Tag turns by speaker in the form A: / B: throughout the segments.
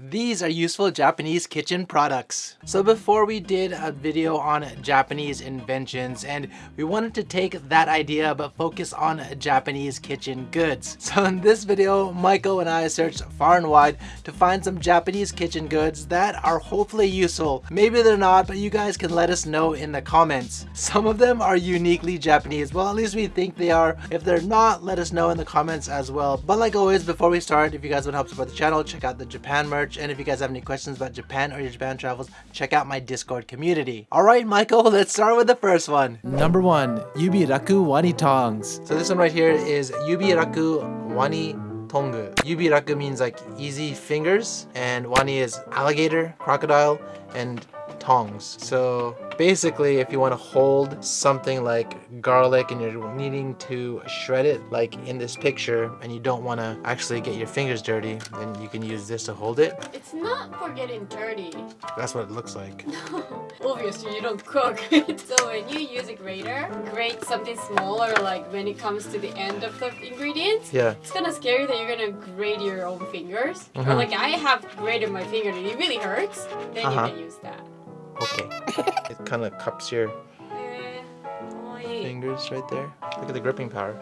A: these are useful Japanese kitchen products. So before we did a video on Japanese inventions and we wanted to take that idea but focus on Japanese kitchen goods. So in this video, Maiko and I searched far and wide to find some Japanese kitchen goods that are hopefully useful. Maybe they're not, but you guys can let us know in the comments. Some of them are uniquely Japanese. Well, at least we think they are. If they're not, let us know in the comments as well. But like always, before we start, if you guys want to help support the channel, check out the Japan merch. And if you guys have any questions about Japan or your Japan travels, check out my Discord community. All right, Maiko, let's start with the first one. Number one, Yubi Raku Wani Tongs. So this one right here is Yubi Raku Wani Tongu. Yubi Raku means like easy fingers and Wani is alligator, crocodile, and tongs. So basically if you want to hold something like garlic and you're needing to shred it like in this picture and you don't want to actually get your fingers dirty then you can use this to hold it.
B: It's not for getting dirty.
A: That's what it looks like.
B: No, Obviously you don't cook. so when you use a grater, grate something smaller like when it comes to the end of the ingredients,
A: Yeah.
B: it's kind of scary that you're gonna grate your own fingers. Or
A: Mhm.
B: like I have grated my finger and it really hurts, then
A: Uh-huh.
B: you can use that.
A: Okay. it kind of cups your fingers right there. Look at the gripping power.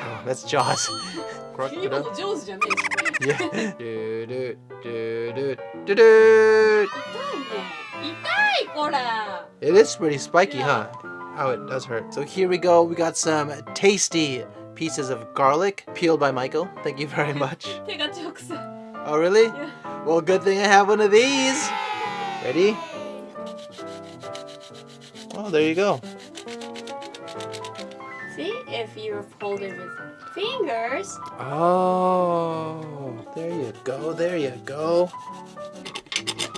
A: Oh, that's Jaws. Yeah. It is pretty spiky, huh? How oh, it does hurt. So here we go. We got some tasty pieces of garlic peeled by Maiko. Thank you very much. oh, really?
B: Yeah.
A: Well, good thing I have one of these. Ready? Oh, there you go.
B: See, if you hold it with fingers,
A: Oh, there you go. There you go.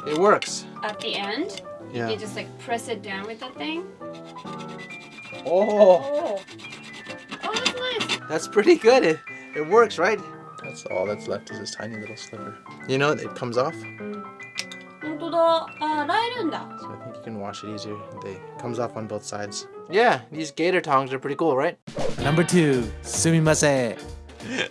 A: It works.
B: at the end,
A: Yeah.
B: you just like press it down with that thing.
A: Oh,
B: Oh. Oh, that's nice.
A: that's pretty good. It, it works, right? That's all that's left is this tiny little sliver. You know, it comes off.
B: Uh,
A: so I think you can wash it easier. They, it comes off on both sides. Yeah, these gator tongs are pretty cool, right? Number two, sumimasen.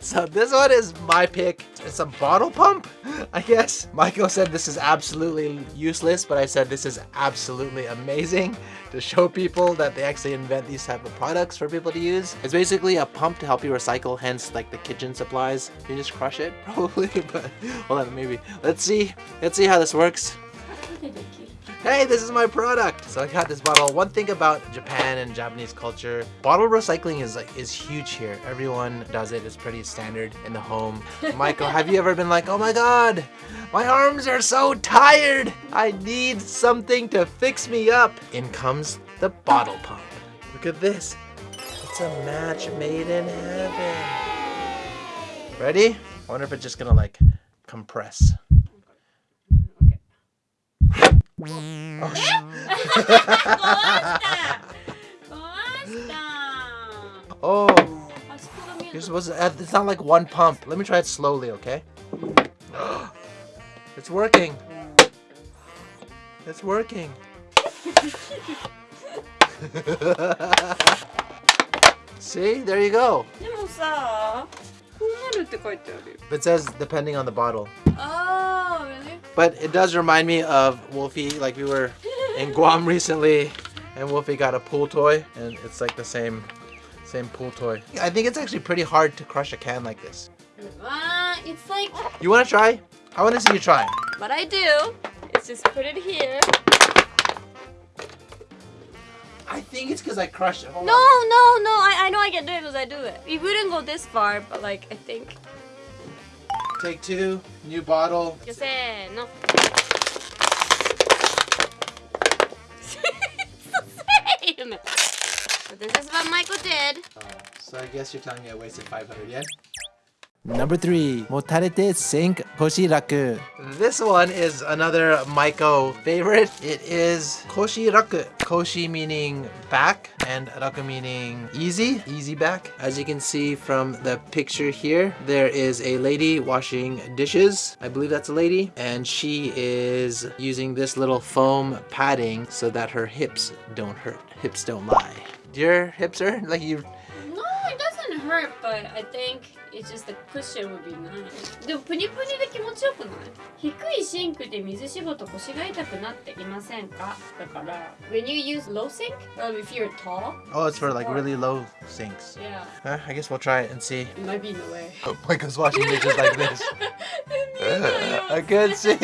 A: So this one is my pick. It's a bottle pump, I guess. Maiko said this is absolutely useless, but I said this is absolutely amazing to show people that they actually invent these type of products for people to use. It's basically a pump to help you recycle, hence like the kitchen supplies. You just crush it, probably, but hold on, maybe. Let's see. Let's see how this works hey, this is my product. So I got this bottle. One thing about Japan and Japanese culture, bottle recycling is like is huge here. Everyone does it. It's pretty standard in the home. Maiko, have you ever been like, oh my god, my arms are so tired. I need something to fix me up. In comes the bottle pump. Look at this. It's a match made in heaven. Ready? I wonder if it's just gonna like compress. Oh, Oh. You're supposed to add, it's not like one pump. Let me try it slowly, okay? it's working. It's working. See? There you go.
B: But
A: it says depending on the bottle. But it does remind me of Wolfie. Like we were in Guam recently, and Wolfie got a pool toy, and it's like the same, same pool toy. I think it's actually pretty hard to crush a can like this.
B: Uh, it's like
A: You want to try? I want to see you try.
B: what I do is just put it here.
A: I think it's because I crushed it. Hold
B: No,
A: on.
B: no, no. I, I know I can do it because I do it. We wouldn't go this far, but like I think.
A: Take two, new bottle.
B: No. it's the same! So this is what Maiko did.
A: Uh, so I guess you're telling me I wasted 500 yen? Number three, motarete sink koshiraku. This one is another Maiko favorite. It is koshiraku. Koshi meaning back and raku meaning easy, easy back. As you can see from the picture here, there is a lady washing dishes. I believe that's a lady. And she is using this little foam padding so that her hips don't hurt. Hips don't lie. Your hips hurt? Like you
B: No, it doesn't hurt, but I think it's just the cushion would be nice. でもプニプニで気持ちよくない低いシンクで水絞ると腰が痛くなっていませんかだから、when you use low sink, um, if you're tall.
A: Oh, it's for like really low sinks.
B: Yeah.
A: Huh? I guess we'll try it and see.
B: It might be in the way.
A: Oh, Maiko's watching bitches like this. uh, I can't see.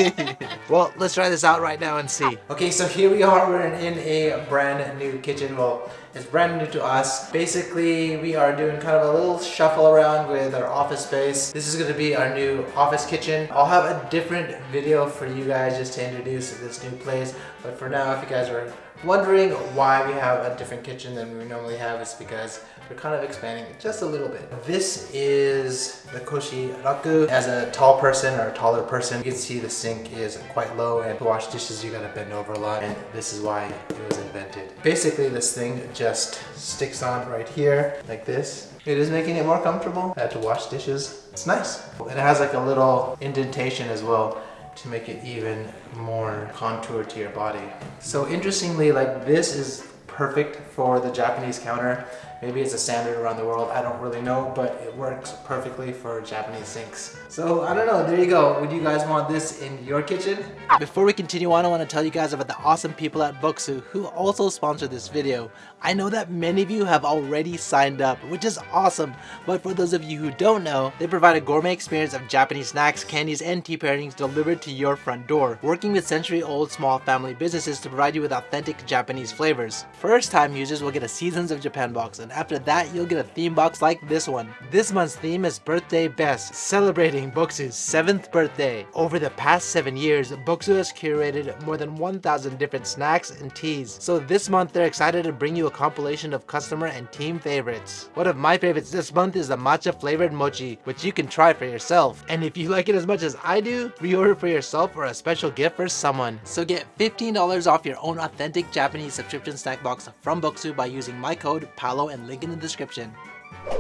A: well, let's try this out right now and see. Okay, so here we are. We're in a brand new kitchen. Well, it's brand new to us. Basically, we are doing kind of a little shuffle around with our office space. This is going to be our new office kitchen. I'll have a different video for you guys just to introduce this new place. But for now, if you guys are wondering why we have a different kitchen than we normally have, it's because we're kind of expanding just a little bit. This is the Koshi Raku. As a tall person or a taller person, you can see the sink is quite low and to wash dishes you gotta bend over a lot and this is why it was invented. Basically this thing just sticks on right here like this. It is making it more comfortable uh, to wash dishes. It's nice. And it has like a little indentation as well to make it even more contour to your body. So interestingly, like this is perfect for the Japanese counter. Maybe it's a standard around the world, I don't really know, but it works perfectly for Japanese sinks. So I don't know, there you go. Would you guys want this in your kitchen? Before we continue on, I want to tell you guys about the awesome people at Bokksu who also sponsored this video. I know that many of you have already signed up, which is awesome, but for those of you who don't know, they provide a gourmet experience of Japanese snacks, candies, and tea pairings delivered to your front door, working with century-old small family businesses to provide you with authentic Japanese flavors. First-time users will get a Seasons of Japan box, and after that, you'll get a theme box like this one. This month's theme is Birthday Best, celebrating Bokksu's 7th birthday. Over the past 7 years, Booksu has curated more than 1,000 different snacks and teas, so this month they're excited to bring you a compilation of customer and team favorites. One of my favorites this month is the matcha flavored mochi, which you can try for yourself. And if you like it as much as I do, pre-order for yourself or a special gift for someone. So get $15 off your own authentic Japanese subscription snack box from Bokksu by using my code PALO and link in the description.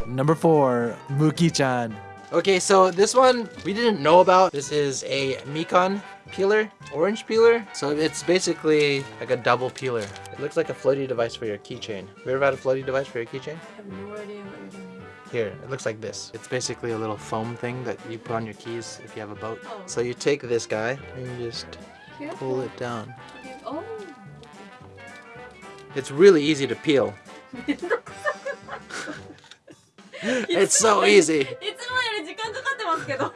A: Number 4, Muki-chan. Okay, so this one we didn't know about. This is a Mikan peeler, orange peeler. So it's basically like a double peeler. It looks like a floaty device for your keychain. You ever had a floaty device for your keychain?
B: I have no idea what you're doing.
A: Here, it looks like this. It's basically a little foam thing that you put on your keys if you have a boat.
B: Oh.
A: So you take this guy and you just
B: Here?
A: pull it down.
B: Okay. Oh.
A: It's really easy to peel. It's so easy.
B: いつもより時間かかってますけど。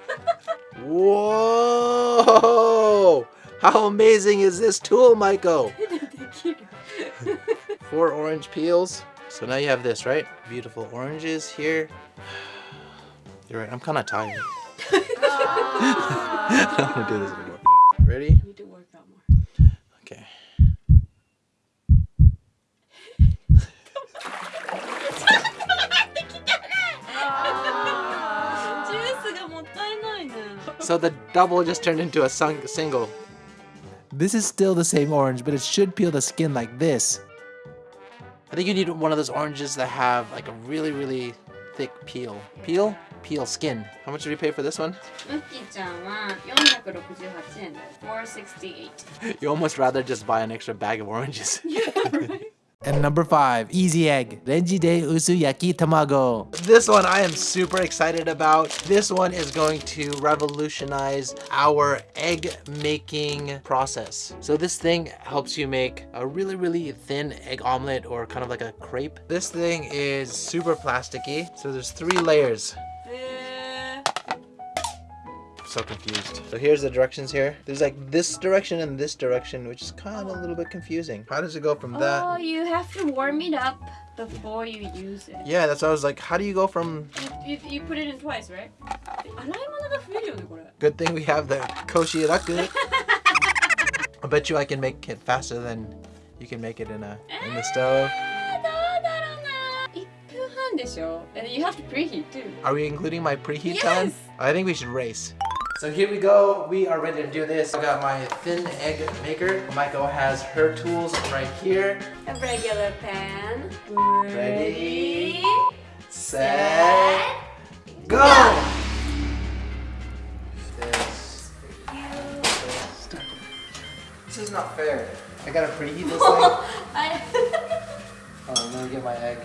A: Whoa! How amazing is this tool, Maiko?
B: できる。
A: Four orange peels. So now you have this, right? Beautiful oranges here. You're right, I'm kind of tired. I don't want to do this anymore. Ready? So the double just turned into a single. This is still the same orange, but it should peel the skin like this. I think you need one of those oranges that have like a really, really thick peel. Peel? Peel skin. How much did you pay for this one? You almost rather just buy an extra bag of oranges. yeah, right? And number five, easy egg, Renji de Usu Yaki Tamago. This one I am super excited about. This one is going to revolutionize our egg making process. So this thing helps you make a really, really thin egg omelet or kind of like a crepe. This thing is super plasticky. So there's three layers so confused. So here's the directions here. There's like this direction and this direction, which is kind of a little bit confusing. How does it go from that?
B: Oh, you have to warm it up before you use it.
A: Yeah, that's why I was like, how do you go from...
B: You, you, you put it in twice, right?
A: Good thing we have the Koshi I bet you I can make it faster than you can make it in a in the stove.
B: Ah, and you have to preheat too.
A: Are we including my preheat
B: yes.
A: time? I think we should race. So here we go. We are ready to do this. I got my thin egg maker. Maiko has her tools right here.
B: A regular pan.
A: Ready, Set,
B: set,
A: go! This. This is not fair. I gotta preheat this thing. Oh, let me get my egg.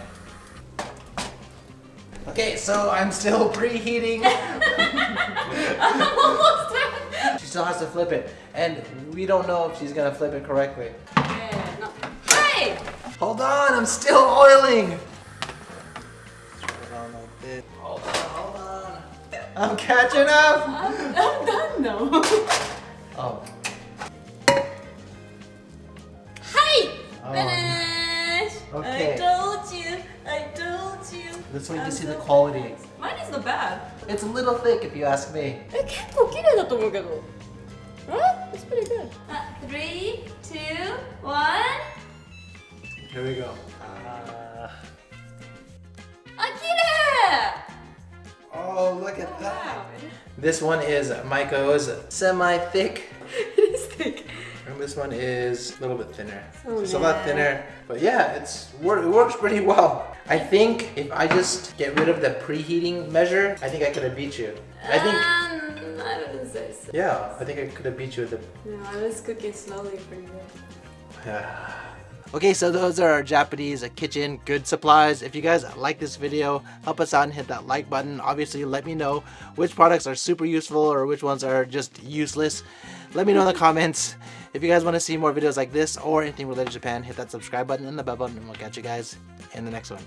A: Okay, so I'm still preheating.
B: Almost done.
A: she still has to flip it. And we don't know if she's gonna flip it correctly.
B: Yeah, no. Hey!
A: Hold on, I'm still oiling. Hold on like this. Hold on, hold on. I'm catching up.
B: I'm, I'm done now.
A: Oh,
B: Hi!
A: Oh.
B: Finish!
A: Okay.
B: I told you. I told you.
A: this one you
B: I'm
A: can see the
B: so
A: quality.
B: fast. Mine is not bad.
A: It's a little thick if you ask me.
B: え、結構綺麗だと思うけど。 Pretty good. Uh, three, two, one.
A: Here we go. Uh...
B: Akira!
A: Oh, look at oh, that.
B: Wow.
A: This one is Maiko's semi-thick.
B: it is thick.
A: And this one is a little bit thinner.
B: Oh,
A: it's a lot thinner, but yeah, it's it works pretty well. I think if I just get rid of the preheating measure, I think I could have beat you. I think
B: um, I wouldn't say so.
A: yeah, I think I could have beat you with the
B: No, I was cooking slowly for you. Yeah.
A: Okay, so those are our Japanese uh, kitchen good supplies. If you guys like this video, help us out and hit that like button. Obviously, let me know which products are super useful or which ones are just useless. Let me know in the comments. If you guys want to see more videos like this or anything related to Japan, hit that subscribe button and the bell button and we'll catch you guys in the next one.